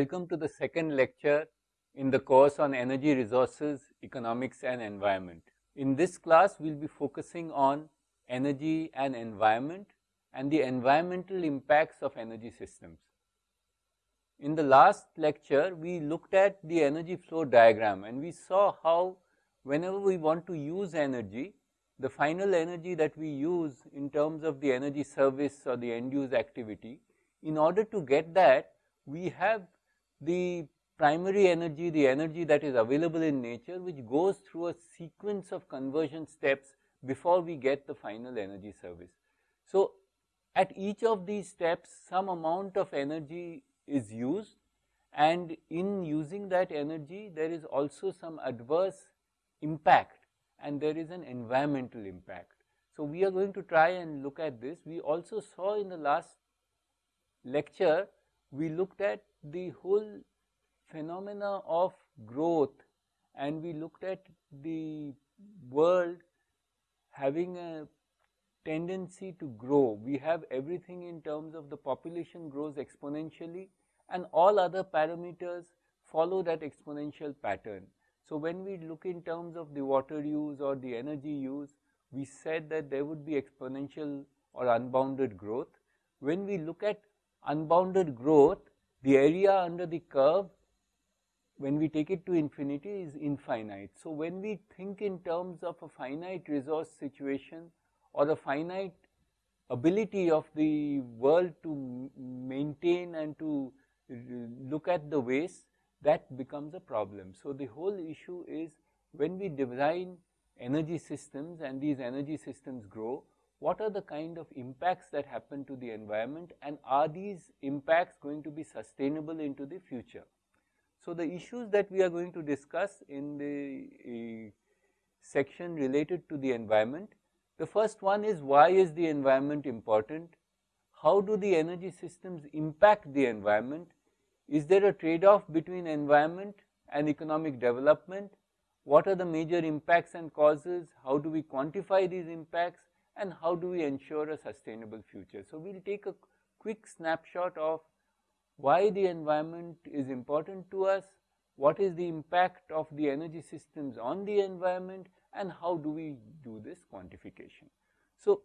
Welcome to the second lecture in the course on energy resources, economics and environment. In this class, we will be focusing on energy and environment and the environmental impacts of energy systems. In the last lecture, we looked at the energy flow diagram and we saw how whenever we want to use energy, the final energy that we use in terms of the energy service or the end use activity, in order to get that, we have the primary energy, the energy that is available in nature, which goes through a sequence of conversion steps before we get the final energy service. So, at each of these steps, some amount of energy is used and in using that energy there is also some adverse impact and there is an environmental impact. So, we are going to try and look at this. We also saw in the last lecture, we looked at the whole phenomena of growth and we looked at the world having a tendency to grow. We have everything in terms of the population grows exponentially and all other parameters follow that exponential pattern. So, when we look in terms of the water use or the energy use, we said that there would be exponential or unbounded growth. When we look at unbounded growth, the area under the curve, when we take it to infinity is infinite. So, when we think in terms of a finite resource situation or a finite ability of the world to maintain and to look at the waste, that becomes a problem. So, the whole issue is when we design energy systems and these energy systems grow, what are the kind of impacts that happen to the environment and are these impacts going to be sustainable into the future. So, the issues that we are going to discuss in the uh, section related to the environment the first one is why is the environment important? How do the energy systems impact the environment? Is there a trade-off between environment and economic development? What are the major impacts and causes? How do we quantify these impacts? And how do we ensure a sustainable future? So, we will take a quick snapshot of why the environment is important to us, what is the impact of the energy systems on the environment and how do we do this quantification. So,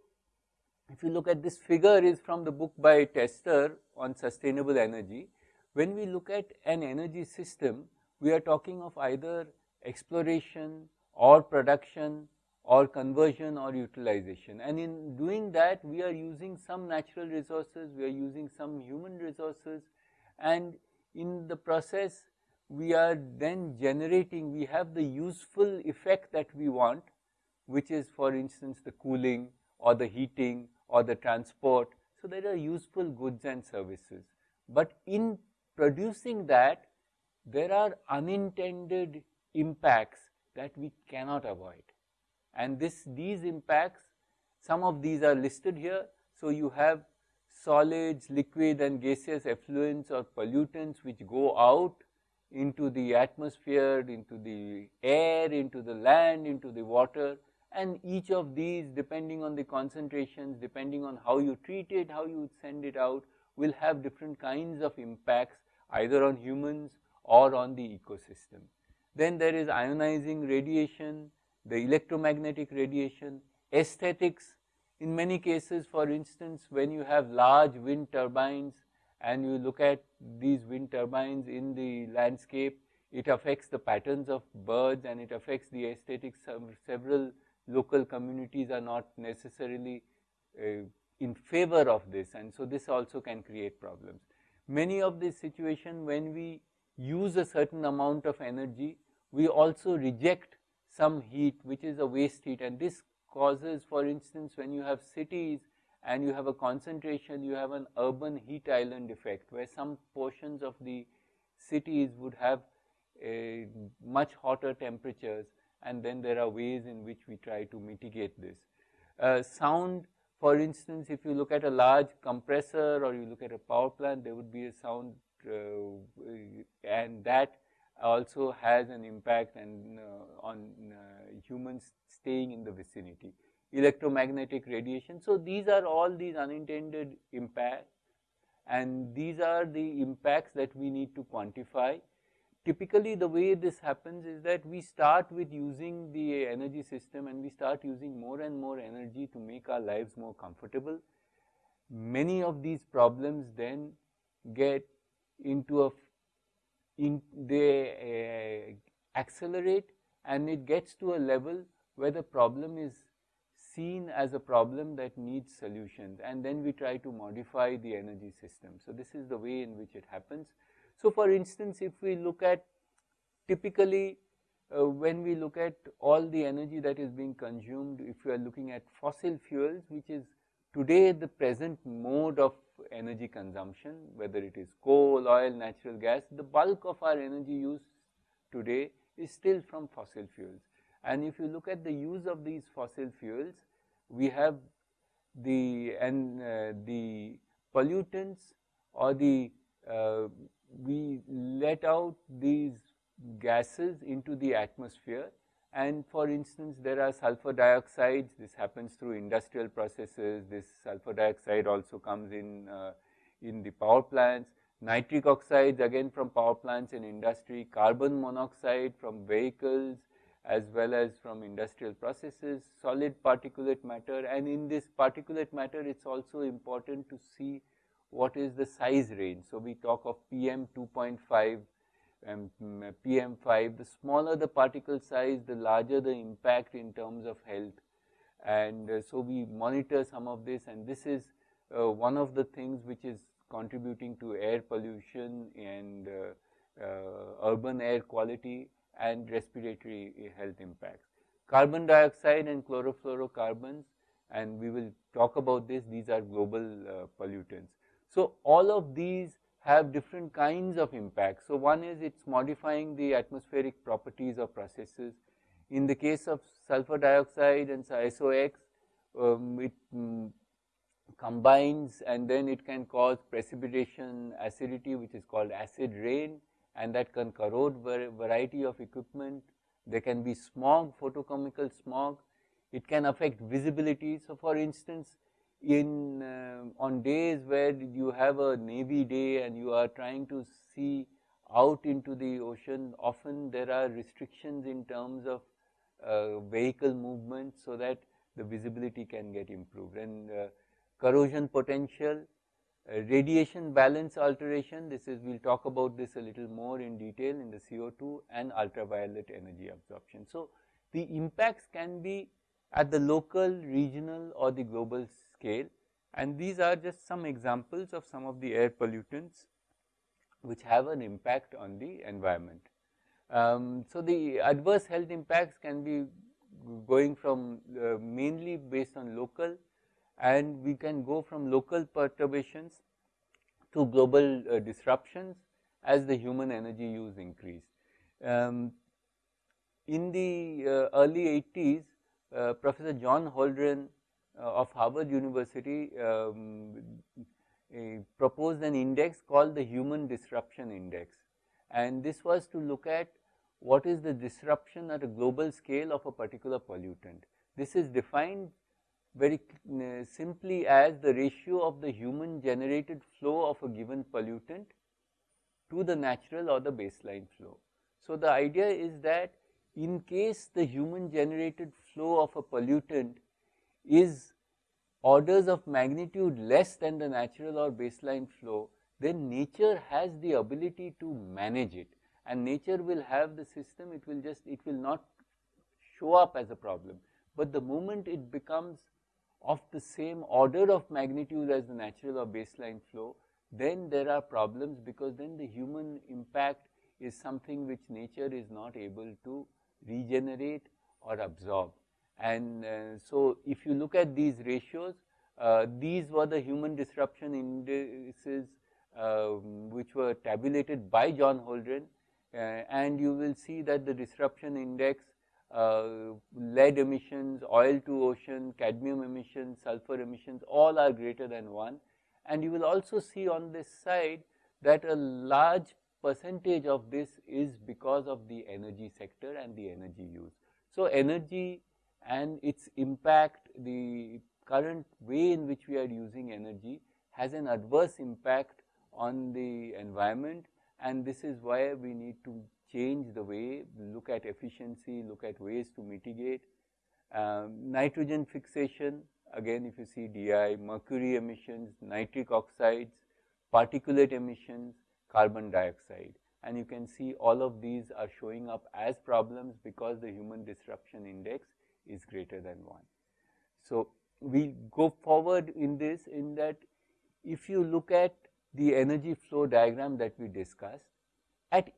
if you look at this figure is from the book by Tester on sustainable energy. When we look at an energy system, we are talking of either exploration or production or conversion or utilization. And in doing that we are using some natural resources, we are using some human resources. And in the process we are then generating, we have the useful effect that we want, which is for instance the cooling or the heating or the transport. So, there are useful goods and services, but in producing that there are unintended impacts that we cannot avoid and this these impacts some of these are listed here. So, you have solids, liquid and gaseous effluents or pollutants which go out into the atmosphere, into the air, into the land, into the water and each of these depending on the concentrations, depending on how you treat it, how you send it out will have different kinds of impacts either on humans or on the ecosystem. Then there is ionizing radiation, the electromagnetic radiation, aesthetics in many cases for instance when you have large wind turbines and you look at these wind turbines in the landscape, it affects the patterns of birds and it affects the aesthetics several local communities are not necessarily uh, in favor of this and so this also can create problems. Many of these situations when we use a certain amount of energy, we also reject some heat which is a waste heat and this causes for instance when you have cities and you have a concentration, you have an urban heat island effect where some portions of the cities would have a much hotter temperatures and then there are ways in which we try to mitigate this. Uh, sound for instance, if you look at a large compressor or you look at a power plant, there would be a sound uh, and that also has an impact and uh, on uh, humans staying in the vicinity electromagnetic radiation. So, these are all these unintended impacts and these are the impacts that we need to quantify. Typically the way this happens is that we start with using the energy system and we start using more and more energy to make our lives more comfortable. Many of these problems then get into a, in, they uh, accelerate and it gets to a level where the problem is seen as a problem that needs solutions and then we try to modify the energy system. So, this is the way in which it happens. So, for instance, if we look at typically uh, when we look at all the energy that is being consumed, if we are looking at fossil fuels, which is today the present mode of energy consumption, whether it is coal, oil, natural gas, the bulk of our energy use today is still from fossil fuels. And if you look at the use of these fossil fuels, we have the and uh, the pollutants or the uh, we let out these gases into the atmosphere and for instance there are sulfur dioxides. This happens through industrial processes. This sulfur dioxide also comes in uh, in the power plants. Nitric oxides again from power plants in industry. Carbon monoxide from vehicles as well as from industrial processes, solid particulate matter. And in this particulate matter it is also important to see what is the size range. So, we talk of PM 2.5 and PM5, the smaller the particle size, the larger the impact in terms of health. And uh, so, we monitor some of this and this is uh, one of the things which is contributing to air pollution and uh, uh urban air quality and respiratory health impacts. Carbon dioxide and chlorofluorocarbons and we will talk about this, these are global uh, pollutants. So, all of these have different kinds of impacts. So, one is it is modifying the atmospheric properties of processes. In the case of sulfur dioxide and SOx, um, it um, combines and then it can cause precipitation acidity which is called acid rain and that can corrode variety of equipment. There can be smog, photochemical smog. It can affect visibility. So, for instance, in uh, on days where you have a navy day and you are trying to see out into the ocean, often there are restrictions in terms of uh, vehicle movement so that the visibility can get improved and uh, corrosion potential uh, radiation balance alteration, this is, we will talk about this a little more in detail in the CO2 and ultraviolet energy absorption. So, the impacts can be at the local, regional or the global scale and these are just some examples of some of the air pollutants which have an impact on the environment. Um, so, the adverse health impacts can be going from uh, mainly based on local and we can go from local perturbations to global uh, disruptions as the human energy use increased. Um, in the uh, early 80s, uh, Professor John Holdren of Harvard University um, proposed an index called the Human Disruption Index and this was to look at what is the disruption at a global scale of a particular pollutant. This is defined very uh, simply as the ratio of the human generated flow of a given pollutant to the natural or the baseline flow. So, the idea is that in case the human generated flow of a pollutant is orders of magnitude less than the natural or baseline flow, then nature has the ability to manage it and nature will have the system, it will just, it will not show up as a problem. But the moment it becomes of the same order of magnitude as the natural or baseline flow, then there are problems because then the human impact is something which nature is not able to regenerate or absorb. And uh, so, if you look at these ratios, uh, these were the human disruption indices uh, which were tabulated by John Holdren uh, and you will see that the disruption index uh, lead emissions, oil to ocean, cadmium emissions, sulfur emissions all are greater than 1 and you will also see on this side that a large percentage of this is because of the energy sector and the energy use. So, energy and its impact, the current way in which we are using energy has an adverse impact on the environment and this is why we need to change the way, look at efficiency, look at ways to mitigate. Um, nitrogen fixation, again if you see DI, mercury emissions, nitric oxides, particulate emissions, carbon dioxide. And you can see all of these are showing up as problems because the human disruption index is greater than 1. So, we go forward in this in that if you look at the energy flow diagram that we discussed, at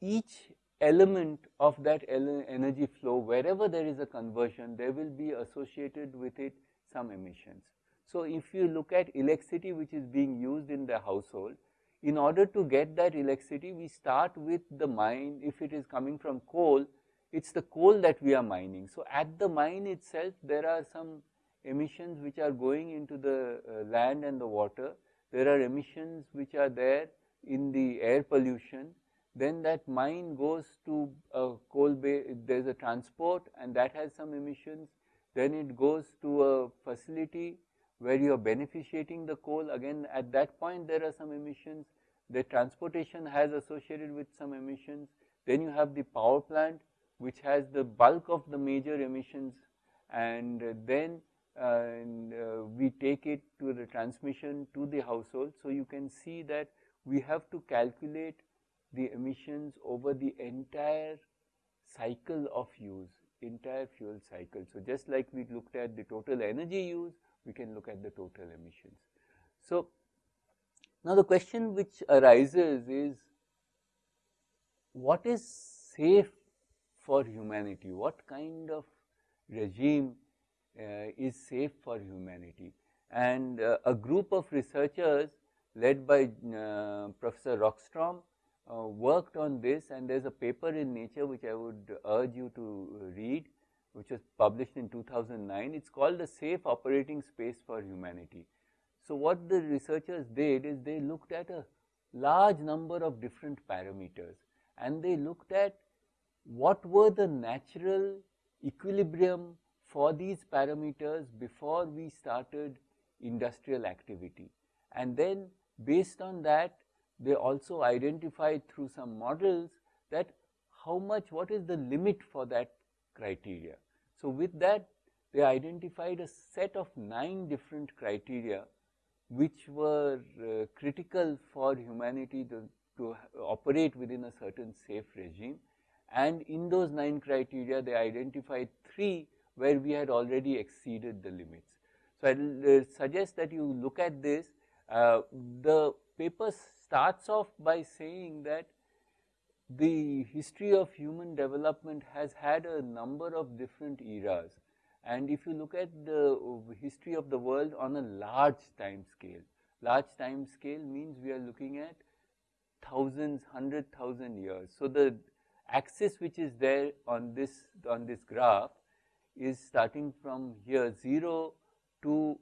each element of that energy flow, wherever there is a conversion, there will be associated with it some emissions. So, if you look at electricity which is being used in the household, in order to get that electricity, we start with the mine, if it is coming from coal, it is the coal that we are mining. So, at the mine itself, there are some emissions which are going into the uh, land and the water. There are emissions which are there in the air pollution. Then that mine goes to a coal bay, there is a transport and that has some emissions. Then it goes to a facility where you are beneficiating the coal. Again, at that point there are some emissions. The transportation has associated with some emissions. Then you have the power plant which has the bulk of the major emissions and then and, uh, we take it to the transmission to the household. So, you can see that we have to calculate the emissions over the entire cycle of use, entire fuel cycle. So, just like we looked at the total energy use, we can look at the total emissions. So, now the question which arises is what is safe for humanity? What kind of regime uh, is safe for humanity? And uh, a group of researchers led by uh, Professor Rockstrom worked on this and there is a paper in Nature which I would urge you to read which was published in 2009. It is called the Safe Operating Space for Humanity. So, what the researchers did is they looked at a large number of different parameters and they looked at what were the natural equilibrium for these parameters before we started industrial activity. And then based on that, they also identified through some models that how much, what is the limit for that criteria. So, with that they identified a set of 9 different criteria which were uh, critical for humanity to, to operate within a certain safe regime and in those 9 criteria they identified 3 where we had already exceeded the limits. So, I will uh, suggest that you look at this. Uh, the paper starts off by saying that the history of human development has had a number of different eras and if you look at the history of the world on a large time scale, large time scale means we are looking at thousands, hundred thousand years. So, the axis which is there on this on this graph is starting from here 0 to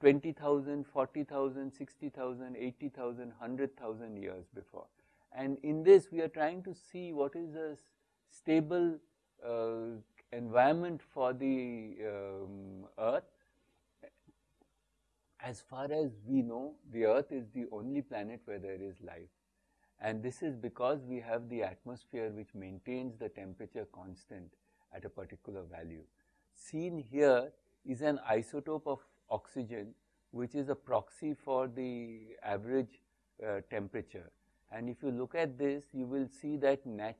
20,000, 40,000, 60,000, 80,000, 100,000 years before. And in this we are trying to see what is a stable uh, environment for the um, earth. As far as we know, the earth is the only planet where there is life. And this is because we have the atmosphere which maintains the temperature constant at a particular value. Seen here is an isotope of oxygen which is a proxy for the average uh, temperature and if you look at this, you will see that nat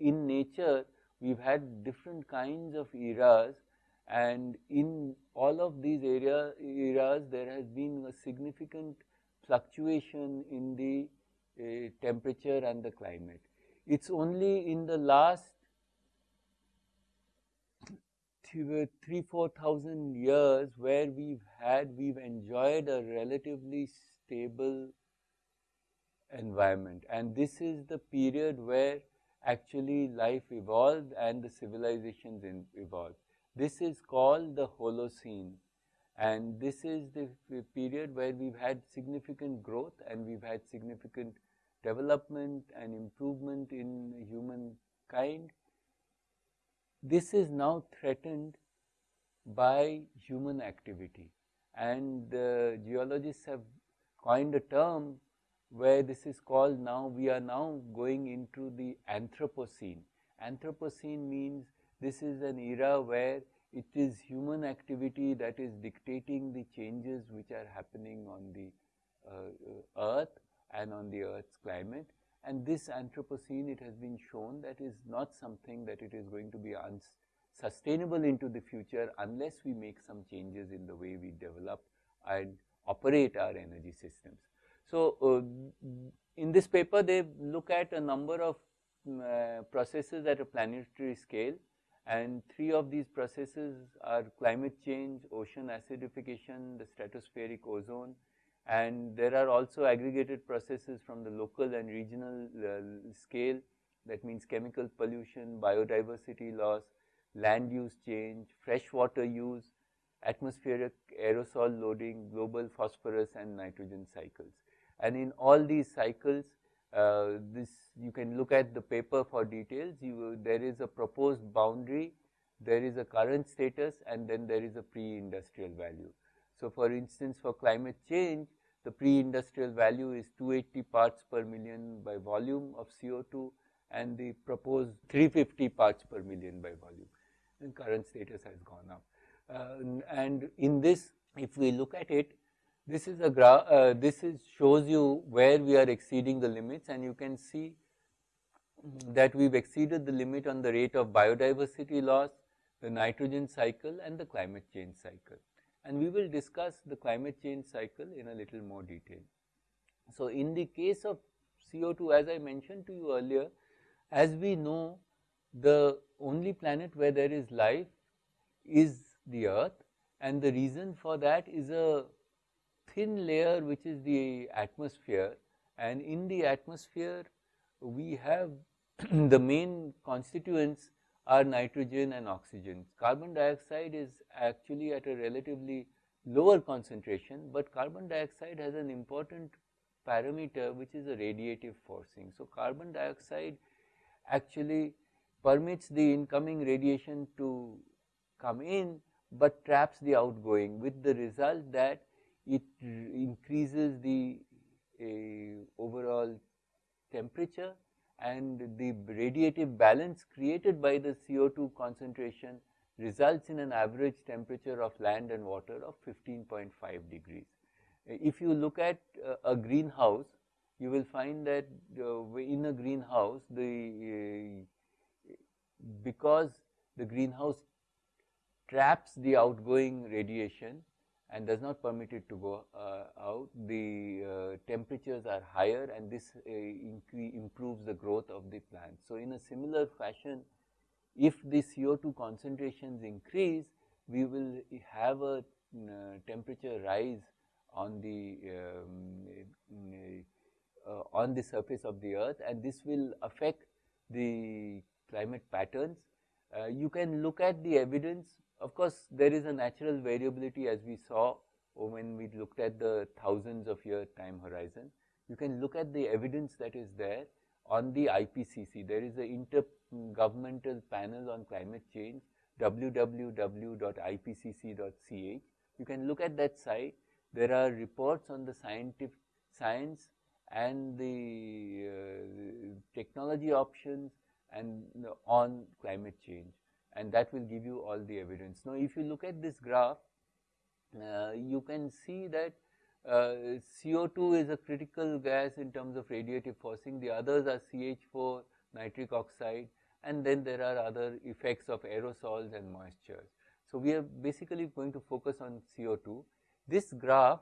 in nature, we have had different kinds of eras and in all of these area, eras, there has been a significant fluctuation in the uh, temperature and the climate. It is only in the last three, four thousand years where we've had, we've enjoyed a relatively stable environment and this is the period where actually life evolved and the civilizations evolved. This is called the Holocene and this is the period where we've had significant growth and we've had significant development and improvement in humankind. This is now threatened by human activity and geologists have coined a term where this is called now, we are now going into the Anthropocene. Anthropocene means this is an era where it is human activity that is dictating the changes which are happening on the uh, earth and on the earth's climate and this Anthropocene it has been shown that is not something that it is going to be sustainable into the future unless we make some changes in the way we develop and operate our energy systems. So, uh, in this paper they look at a number of uh, processes at a planetary scale and three of these processes are climate change, ocean acidification, the stratospheric ozone and there are also aggregated processes from the local and regional uh, scale that means chemical pollution, biodiversity loss, land use change, fresh water use, atmospheric aerosol loading, global phosphorus and nitrogen cycles. And in all these cycles, uh, this you can look at the paper for details. You, there is a proposed boundary, there is a current status and then there is a pre-industrial value. So, for instance, for climate change, the pre-industrial value is 280 parts per million by volume of CO2 and the proposed 350 parts per million by volume. And current status has gone up. Uh, and in this if we look at it this is a graph uh, this is shows you where we are exceeding the limits. And you can see that we've exceeded the limit on the rate of biodiversity loss, the nitrogen cycle and the climate change cycle and we will discuss the climate change cycle in a little more detail. So, in the case of CO2 as I mentioned to you earlier, as we know the only planet where there is life is the earth and the reason for that is a thin layer which is the atmosphere and in the atmosphere we have the main constituents are nitrogen and oxygen. Carbon dioxide is actually at a relatively lower concentration, but carbon dioxide has an important parameter which is a radiative forcing. So, carbon dioxide actually permits the incoming radiation to come in, but traps the outgoing with the result that it increases the uh, overall temperature and the radiative balance created by the CO2 concentration results in an average temperature of land and water of 15.5 degrees. If you look at uh, a greenhouse, you will find that uh, in a greenhouse, the uh, because the greenhouse traps the outgoing radiation, and does not permit it to go uh, out, the uh, temperatures are higher and this uh, improves the growth of the plant. So, in a similar fashion, if the CO2 concentrations increase, we will have a temperature rise on the um, uh, on the surface of the earth and this will affect the climate patterns. Uh, you can look at the evidence of course, there is a natural variability as we saw when we looked at the thousands of year time horizon. You can look at the evidence that is there on the IPCC. There is an intergovernmental panel on climate change www.ipcc.ch. You can look at that site. There are reports on the scientific science and the uh, technology options and on climate change and that will give you all the evidence. Now, if you look at this graph, uh, you can see that uh, CO2 is a critical gas in terms of radiative forcing, the others are CH4, nitric oxide and then there are other effects of aerosols and moisture. So, we are basically going to focus on CO2. This graph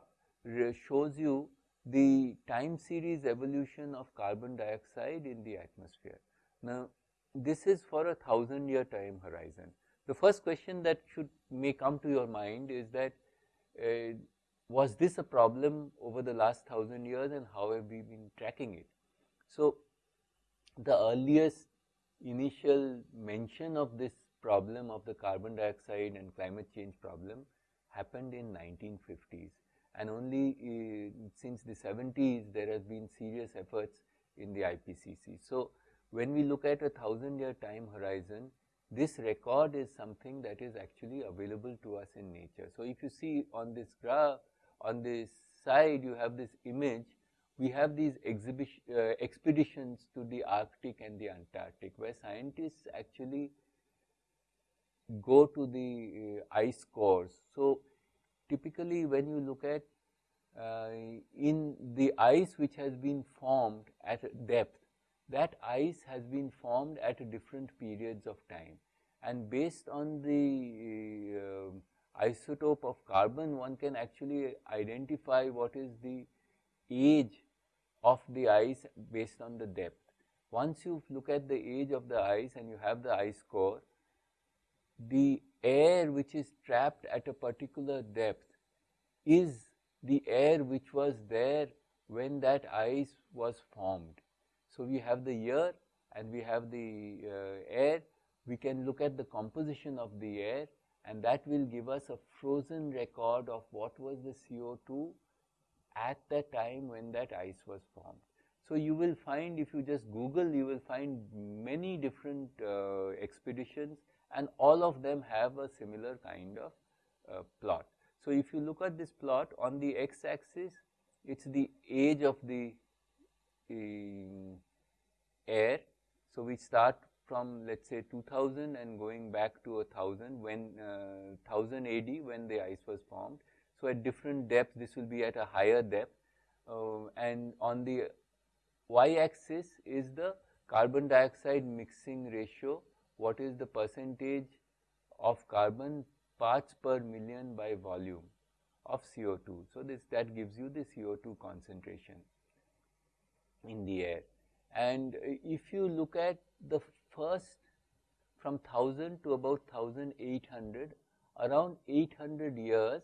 shows you the time series evolution of carbon dioxide in the atmosphere. Now, this is for a thousand year time horizon. The first question that should may come to your mind is that uh, was this a problem over the last thousand years and how have we been tracking it? So, the earliest initial mention of this problem of the carbon dioxide and climate change problem happened in 1950s and only uh, since the 70s there has been serious efforts in the IPCC. So, when we look at a thousand year time horizon, this record is something that is actually available to us in nature. So, if you see on this graph, on this side you have this image, we have these uh, expeditions to the Arctic and the Antarctic where scientists actually go to the uh, ice cores. So, typically when you look at uh, in the ice which has been formed at depth, that ice has been formed at different periods of time and based on the uh, isotope of carbon one can actually identify what is the age of the ice based on the depth. Once you look at the age of the ice and you have the ice core, the air which is trapped at a particular depth is the air which was there when that ice was formed. So, we have the year and we have the uh, air, we can look at the composition of the air and that will give us a frozen record of what was the CO2 at the time when that ice was formed. So, you will find if you just Google, you will find many different uh, expeditions and all of them have a similar kind of uh, plot. So, if you look at this plot on the x axis, it is the age of the air. So, we start from let us say 2000 and going back to 1000 when uh, 1000 AD when the ice was formed. So, at different depths this will be at a higher depth uh, and on the y axis is the carbon dioxide mixing ratio what is the percentage of carbon parts per million by volume of CO2. So, this that gives you the CO2 concentration in the air. And if you look at the first from 1000 to about 1800, around 800 years,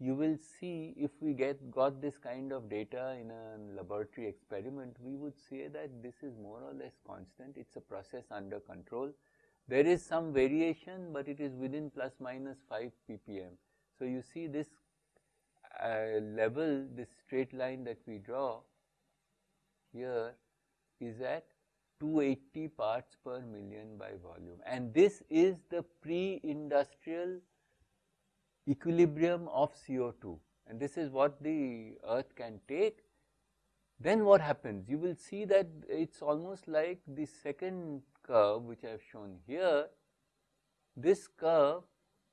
you will see if we get got this kind of data in a laboratory experiment, we would say that this is more or less constant, it is a process under control. There is some variation, but it is within plus minus 5 ppm. So, you see this uh, level, this straight line that we draw here is at 280 parts per million by volume and this is the pre-industrial equilibrium of CO2 and this is what the earth can take. Then what happens? You will see that it is almost like the second curve which I have shown here, this curve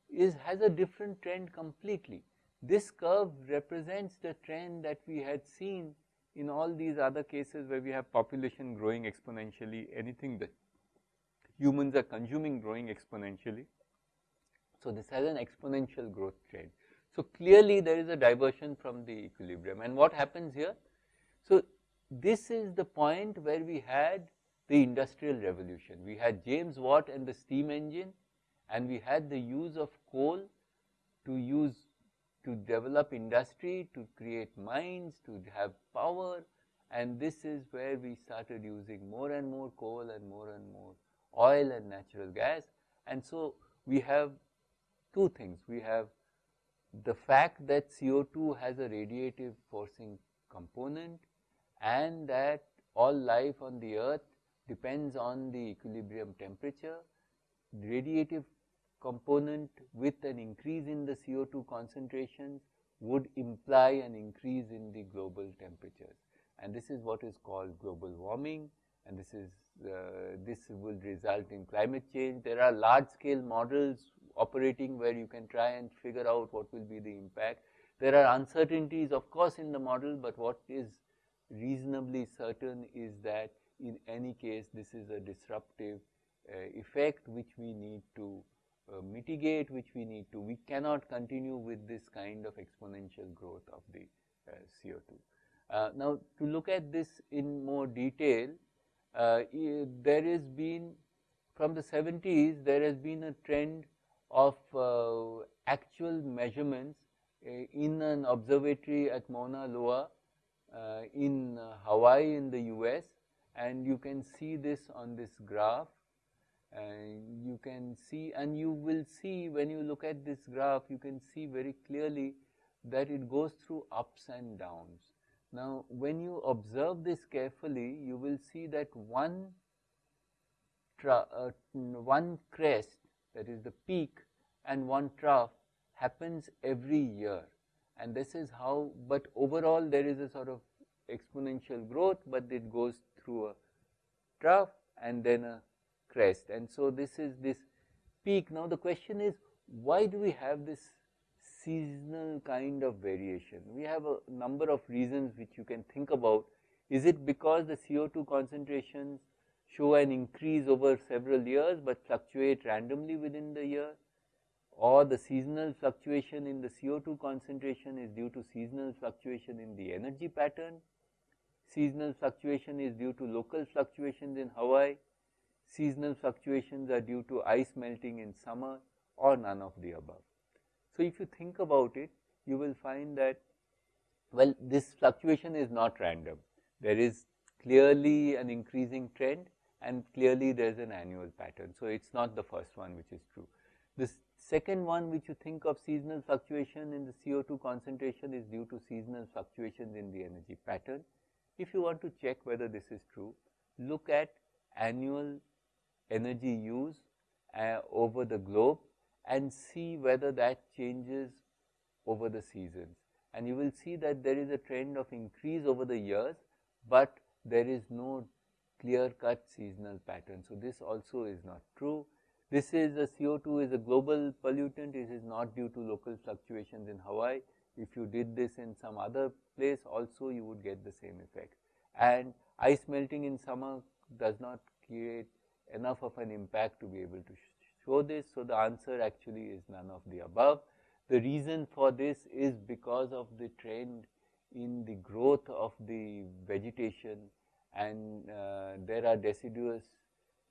is has a different trend completely. This curve represents the trend that we had seen in all these other cases where we have population growing exponentially, anything that humans are consuming growing exponentially. So, this has an exponential growth trend. So, clearly there is a diversion from the equilibrium and what happens here? So, this is the point where we had the industrial revolution. We had James Watt and the steam engine and we had the use of coal to use to develop industry, to create mines, to have power and this is where we started using more and more coal and more and more oil and natural gas. And so, we have two things. We have the fact that CO2 has a radiative forcing component and that all life on the earth depends on the equilibrium temperature. Radiative component with an increase in the CO2 concentrations would imply an increase in the global temperatures and this is what is called global warming and this is uh, this will result in climate change. There are large scale models operating where you can try and figure out what will be the impact. There are uncertainties of course in the model, but what is reasonably certain is that in any case this is a disruptive uh, effect which we need to mitigate, which we need to. We cannot continue with this kind of exponential growth of the uh, CO2. Uh, now, to look at this in more detail, uh, there has been from the 70s there has been a trend of uh, actual measurements uh, in an observatory at Mauna Loa in Hawaii in the US and you can see this on this graph and you can see and you will see when you look at this graph you can see very clearly that it goes through ups and downs. Now when you observe this carefully you will see that one uh, one crest that is the peak and one trough happens every year and this is how but overall there is a sort of exponential growth but it goes through a trough and then a crest. And so this is this peak. Now the question is why do we have this seasonal kind of variation? We have a number of reasons which you can think about. Is it because the CO2 concentrations show an increase over several years but fluctuate randomly within the year? Or the seasonal fluctuation in the CO2 concentration is due to seasonal fluctuation in the energy pattern. Seasonal fluctuation is due to local fluctuations in Hawaii. Seasonal fluctuations are due to ice melting in summer or none of the above. So, if you think about it, you will find that, well, this fluctuation is not random. There is clearly an increasing trend and clearly there is an annual pattern. So, it is not the first one which is true. This second one which you think of seasonal fluctuation in the CO2 concentration is due to seasonal fluctuations in the energy pattern. If you want to check whether this is true, look at annual energy use uh, over the globe and see whether that changes over the seasons. And you will see that there is a trend of increase over the years, but there is no clear cut seasonal pattern. So, this also is not true. This is a CO2 is a global pollutant, it is not due to local fluctuations in Hawaii. If you did this in some other place also you would get the same effect. And ice melting in summer does not create enough of an impact to be able to show this. So, the answer actually is none of the above. The reason for this is because of the trend in the growth of the vegetation and uh, there are deciduous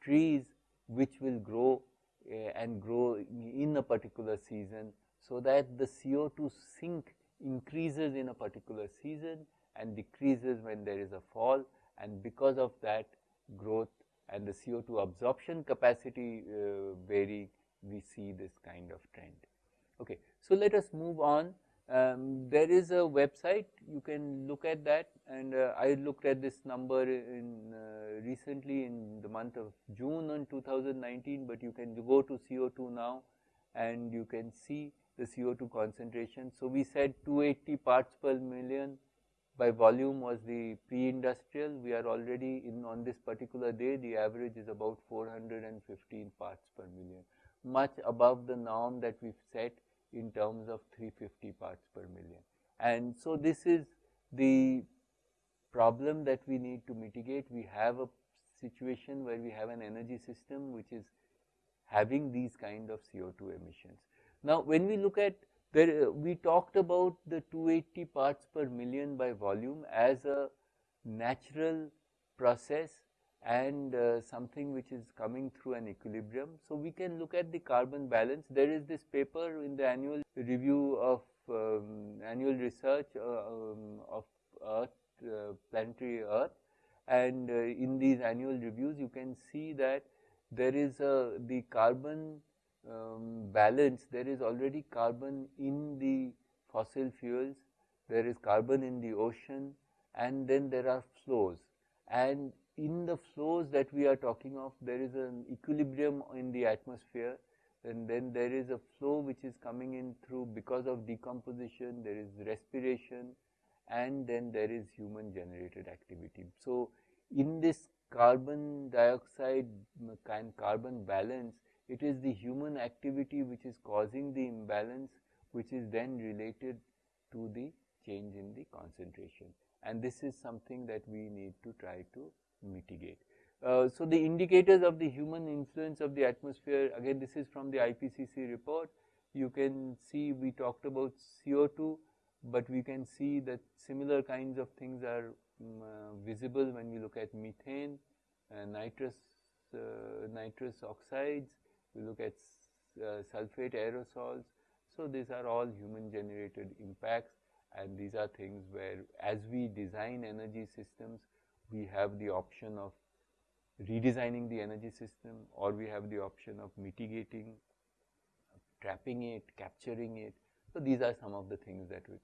trees which will grow uh, and grow in a particular season so that the CO2 sink increases in a particular season and decreases when there is a fall and because of that growth and the CO2 absorption capacity uh, vary, we see this kind of trend. Okay. So, let us move on. Um, there is a website, you can look at that and uh, I looked at this number in uh, recently in the month of June in 2019, but you can go to CO2 now and you can see the CO2 concentration. So, we said 280 parts per million by volume was the pre-industrial. We are already in on this particular day, the average is about 415 parts per million, much above the norm that we've set in terms of 350 parts per million. And so, this is the problem that we need to mitigate. We have a situation where we have an energy system which is having these kind of CO2 emissions. Now, when we look at there, we talked about the 280 parts per million by volume as a natural process and uh, something which is coming through an equilibrium. So, we can look at the carbon balance. There is this paper in the annual review of um, annual research uh, um, of Earth, uh, planetary Earth and uh, in these annual reviews you can see that there is a the carbon um, balance, there is already carbon in the fossil fuels, there is carbon in the ocean and then there are flows and in the flows that we are talking of there is an equilibrium in the atmosphere and then there is a flow which is coming in through because of decomposition, there is respiration and then there is human generated activity. So, in this carbon dioxide kind carbon balance it is the human activity which is causing the imbalance which is then related to the change in the concentration and this is something that we need to try to mitigate. Uh, so, the indicators of the human influence of the atmosphere again this is from the IPCC report you can see we talked about CO2, but we can see that similar kinds of things are um, uh, visible when we look at methane, uh, nitrous, uh, nitrous oxides, we look at uh, sulfate aerosols. So, these are all human generated impacts and these are things where as we design energy systems, we have the option of redesigning the energy system or we have the option of mitigating, trapping it, capturing it. So, these are some of the things that we.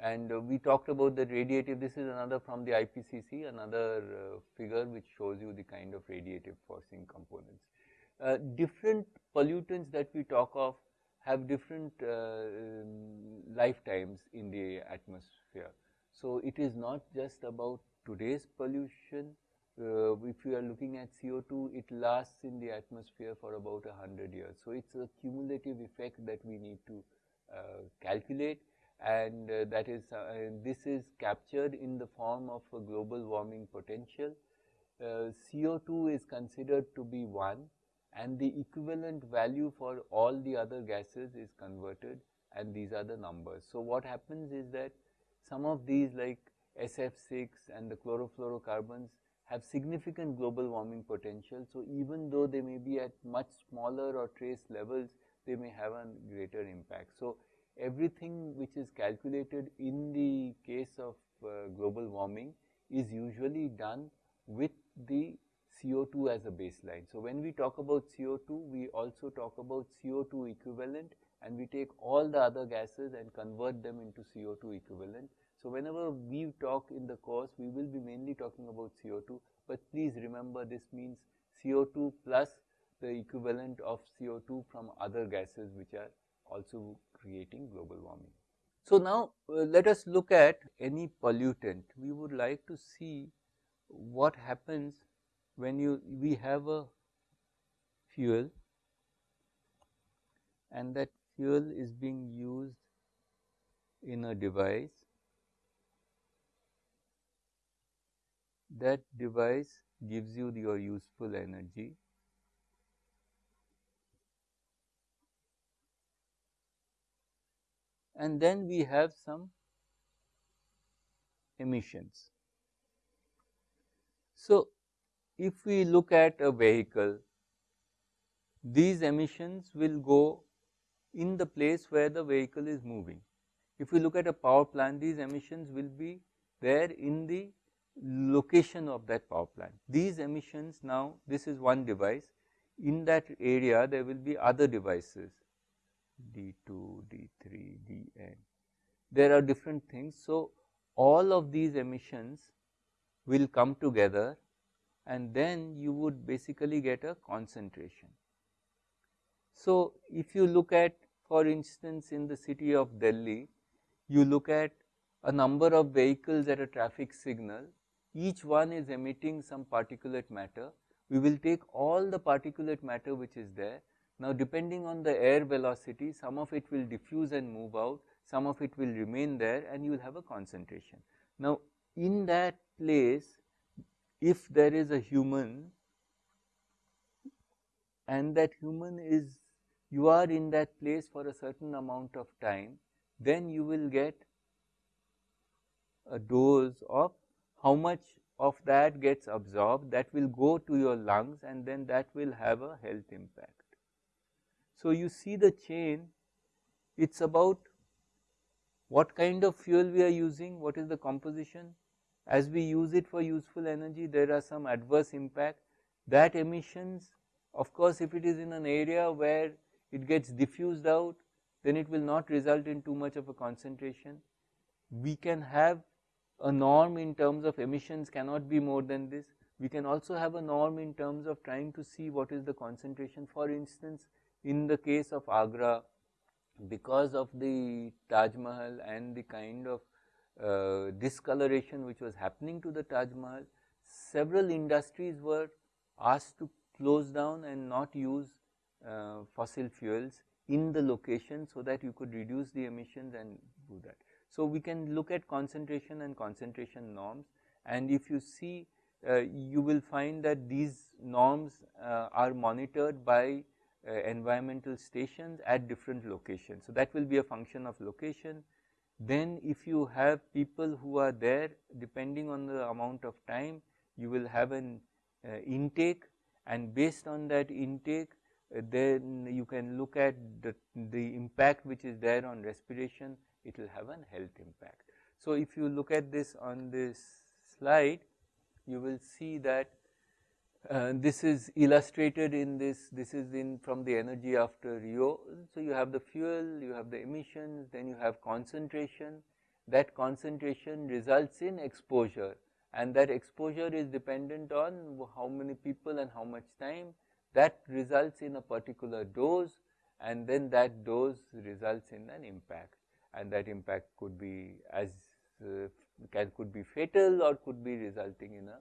And uh, we talked about the radiative, this is another from the IPCC, another uh, figure which shows you the kind of radiative forcing components. Uh, different pollutants that we talk of have different uh, um, lifetimes in the atmosphere. So, it is not just about today's pollution, uh, if you are looking at CO2, it lasts in the atmosphere for about 100 years. So, it is a cumulative effect that we need to uh, calculate and uh, that is uh, this is captured in the form of a global warming potential. Uh, CO2 is considered to be 1 and the equivalent value for all the other gases is converted and these are the numbers. So, what happens is that some of these like SF6 and the chlorofluorocarbons have significant global warming potential. So, even though they may be at much smaller or trace levels, they may have a greater impact. So, everything which is calculated in the case of uh, global warming is usually done with the CO2 as a baseline. So, when we talk about CO2, we also talk about CO2 equivalent and we take all the other gases and convert them into CO2 equivalent. So, whenever we talk in the course, we will be mainly talking about CO2, but please remember this means CO2 plus the equivalent of CO2 from other gases which are also creating global warming. So, now uh, let us look at any pollutant. We would like to see what happens when you we have a fuel and that fuel is being used in a device that device gives you your useful energy and then we have some emissions. So, if we look at a vehicle, these emissions will go in the place where the vehicle is moving. If we look at a power plant, these emissions will be there in the location of that power plant. These emissions now, this is one device, in that area there will be other devices D2, D3, Dn. There are different things. So, all of these emissions will come together and then you would basically get a concentration. So, if you look at for instance in the city of Delhi, you look at a number of vehicles at a traffic signal, each one is emitting some particulate matter. We will take all the particulate matter which is there. Now, depending on the air velocity, some of it will diffuse and move out, some of it will remain there and you will have a concentration. Now, in that place if there is a human and that human is you are in that place for a certain amount of time, then you will get a dose of how much of that gets absorbed that will go to your lungs and then that will have a health impact. So, you see the chain it is about what kind of fuel we are using, what is the composition, as we use it for useful energy, there are some adverse impact. That emissions, of course, if it is in an area where it gets diffused out, then it will not result in too much of a concentration. We can have a norm in terms of emissions cannot be more than this. We can also have a norm in terms of trying to see what is the concentration. For instance, in the case of Agra, because of the Taj Mahal and the kind of uh, discoloration which was happening to the Taj Mahal, several industries were asked to close down and not use uh, fossil fuels in the location so that you could reduce the emissions and do that. So, we can look at concentration and concentration norms and if you see uh, you will find that these norms uh, are monitored by uh, environmental stations at different locations. So, that will be a function of location then if you have people who are there depending on the amount of time you will have an uh, intake and based on that intake uh, then you can look at the, the impact which is there on respiration it will have an health impact. So, if you look at this on this slide you will see that uh, this is illustrated in this, this is in from the energy after Rio. So, you have the fuel, you have the emissions, then you have concentration that concentration results in exposure and that exposure is dependent on how many people and how much time that results in a particular dose and then that dose results in an impact and that impact could be as uh, can could be fatal or could be resulting in a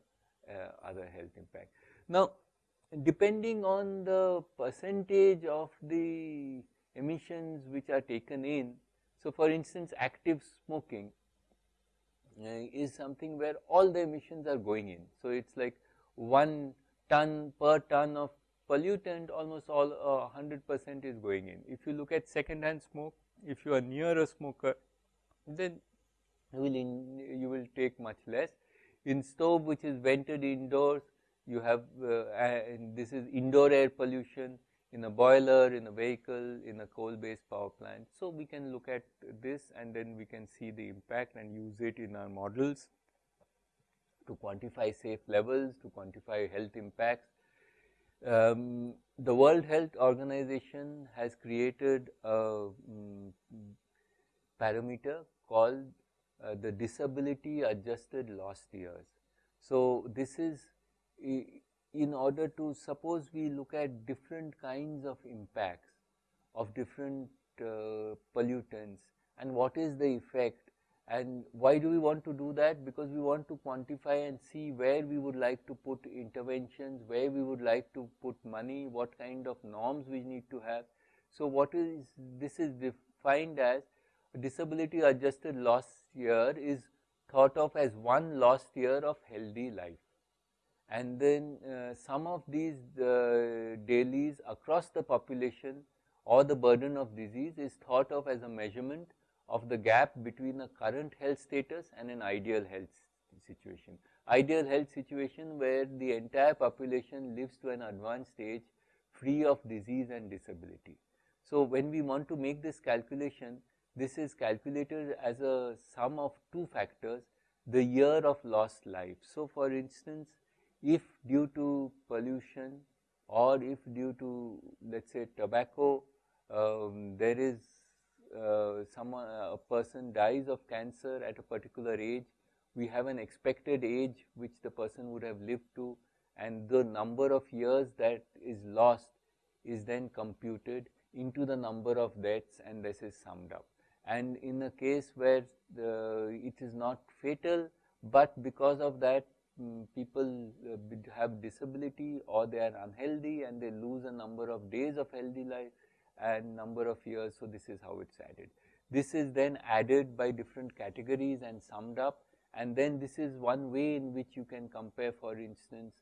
uh, other health impact. Now, depending on the percentage of the emissions which are taken in, so for instance, active smoking uh, is something where all the emissions are going in. So, it is like 1 ton per ton of pollutant almost all uh, 100 percent is going in. If you look at second hand smoke, if you are near a smoker, then you will, in, you will take much less. In stove which is vented indoors, you have uh, this is indoor air pollution in a boiler, in a vehicle, in a coal based power plant. So, we can look at this and then we can see the impact and use it in our models to quantify safe levels, to quantify health impacts. Um, the World Health Organization has created a um, parameter called uh, the disability adjusted lost years. So, this is in order to suppose we look at different kinds of impacts of different uh, pollutants and what is the effect and why do we want to do that? Because we want to quantify and see where we would like to put interventions where we would like to put money what kind of norms we need to have. So what is this is defined as disability adjusted lost year is thought of as one lost year of healthy life and then uh, sum of these uh, DALYs across the population or the burden of disease is thought of as a measurement of the gap between a current health status and an ideal health situation. Ideal health situation where the entire population lives to an advanced stage free of disease and disability. So, when we want to make this calculation, this is calculated as a sum of two factors, the year of lost life. So, for instance, if due to pollution or if due to let us say tobacco, um, there is uh, someone a person dies of cancer at a particular age, we have an expected age which the person would have lived to and the number of years that is lost is then computed into the number of deaths and this is summed up. And in a case where the, it is not fatal, but because of that um, people uh, have disability or they are unhealthy and they lose a number of days of healthy life and number of years. So, this is how it is added. This is then added by different categories and summed up and then this is one way in which you can compare for instance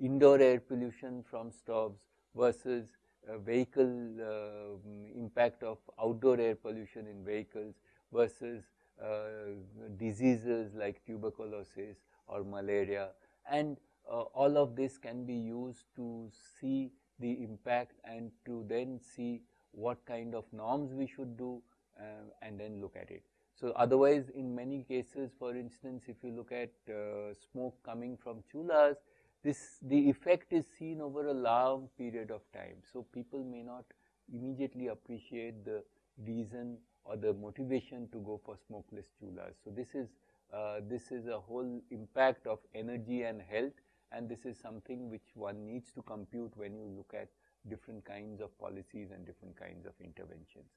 indoor air pollution from stoves versus uh, vehicle uh, impact of outdoor air pollution in vehicles versus uh, diseases like tuberculosis or malaria and uh, all of this can be used to see the impact and to then see what kind of norms we should do uh, and then look at it. So, otherwise in many cases for instance if you look at uh, smoke coming from chulas this the effect is seen over a long period of time. So, people may not immediately appreciate the reason or the motivation to go for smokeless chulas. So, this is uh, this is a whole impact of energy and health and this is something which one needs to compute when you look at different kinds of policies and different kinds of interventions.